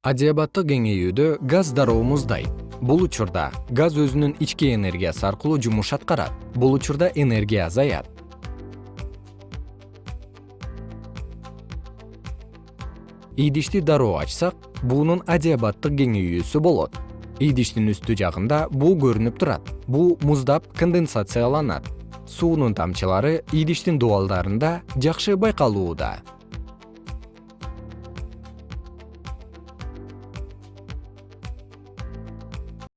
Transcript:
адиабаттык кеңейүүдө газ дароо муздайт бул учурда газ өзүнүн ички энергиясы аркылуу жумуш аткарат. Бул учурда энергия азаят. Идишти дароо ачсак буунун адиабаттык кеңейүүсү болот. Идиштин үстү жагында буу көрүнүп турат. Буу муздап конденсацияланат. Суунун тамчылары идиштин дубалдарында жакшы байкалууда.